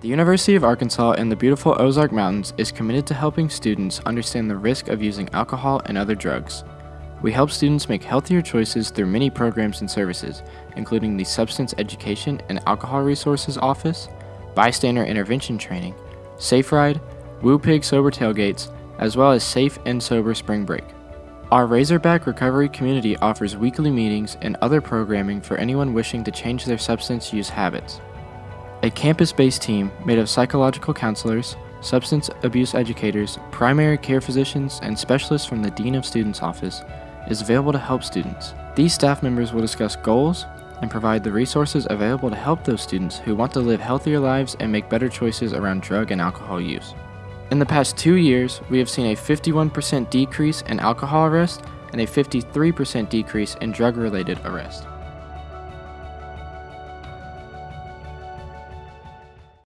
The University of Arkansas in the beautiful Ozark Mountains is committed to helping students understand the risk of using alcohol and other drugs. We help students make healthier choices through many programs and services, including the Substance Education and Alcohol Resources Office, Bystander Intervention Training, Safe Ride, Woo Pig Sober Tailgates, as well as Safe and Sober Spring Break. Our Razorback Recovery community offers weekly meetings and other programming for anyone wishing to change their substance use habits. A campus based team made of psychological counselors, substance abuse educators, primary care physicians, and specialists from the Dean of Students office is available to help students. These staff members will discuss goals and provide the resources available to help those students who want to live healthier lives and make better choices around drug and alcohol use. In the past two years, we have seen a 51% decrease in alcohol arrest and a 53% decrease in drug related arrest.